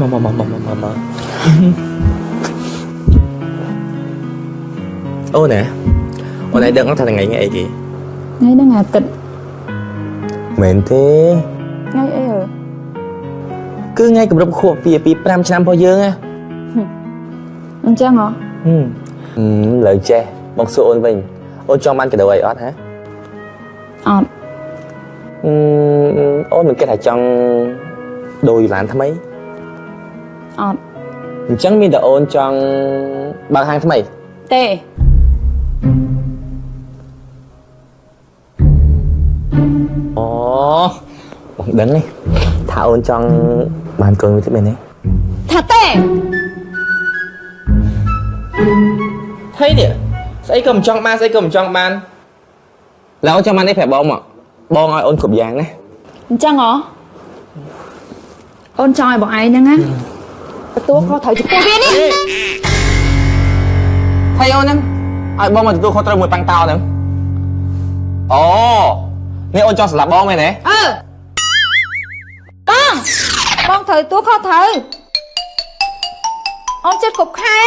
មកមកមកមកមកអូនណាអូនឯងដឹងថាថ្ងៃនេះអីគេថ្ងៃហ្នឹងអាទិត្យមែនទេថ្ងៃអីអើគឺថ្ងៃគម្រប់ខួបពីពី5ឆ្នាំរបស់យើងណាអញ្ចឹងហ៎ហឹមហឹមលើចេះមកសួរអូនវិញអូនចង់បានកាដូអីអត់ហ៎អត់អឺអូនមិនគិតថាចង់ដូរយូឡានថ្មី អត់អញ្ចឹងមានតែអូនចង់បើកហាងថ្មីទេអូបងដឹងទេថាអូនចង់បានកូនមួយទៀតមែនទេថាទេថៃនេះស្អីក៏មិនចង់បានស្អីក៏មិនចង់បានឡើយអូនចង់បាននេះប្រាប់បងមកបងឲ្យអូនគ្រប់យ៉ាងណាអញ្ចឹងហ៎អូនចង់ឲ្យបងឯងហ្នឹងណា ទទួលខុសត្រូវចំពោះវានេះថៃអូនហ្នឹងឲ្យបងមកទទួលខុសត្រូវមួយប៉ាំងតោហ្នឹងអូនេះអូនចង់ស្លាប់បងមែនទេអឺបងបងត្រូវទទួលខុសត្រូវអូនចិត្តគ្រប់ខែ